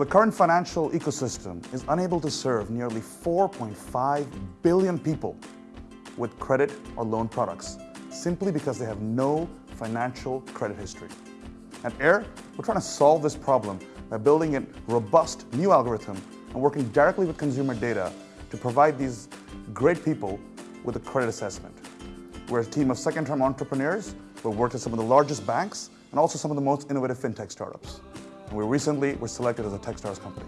The current financial ecosystem is unable to serve nearly 4.5 billion people with credit or loan products simply because they have no financial credit history. At Aire, we're trying to solve this problem by building a robust new algorithm and working directly with consumer data to provide these great people with a credit assessment. We're a team of second-term entrepreneurs who worked at some of the largest banks and also some of the most innovative fintech startups. We recently were selected as a Techstars company.